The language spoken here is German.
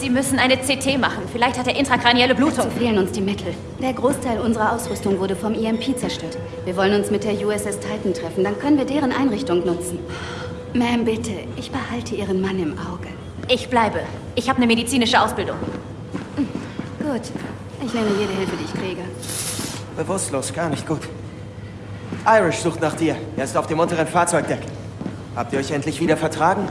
Sie müssen eine CT machen. Vielleicht hat er intrakranielle Blutung. Dazu fehlen uns die Mittel. Der Großteil unserer Ausrüstung wurde vom EMP zerstört. Wir wollen uns mit der USS Titan treffen, dann können wir deren Einrichtung nutzen. Ma'am, bitte, ich behalte Ihren Mann im Auge. Ich bleibe. Ich habe eine medizinische Ausbildung. Gut, ich nehme jede Hilfe, die ich kriege. Bewusstlos, gar nicht gut. Irish sucht nach dir. Er ist auf dem unteren Fahrzeugdeck. Habt ihr euch endlich wieder vertragen?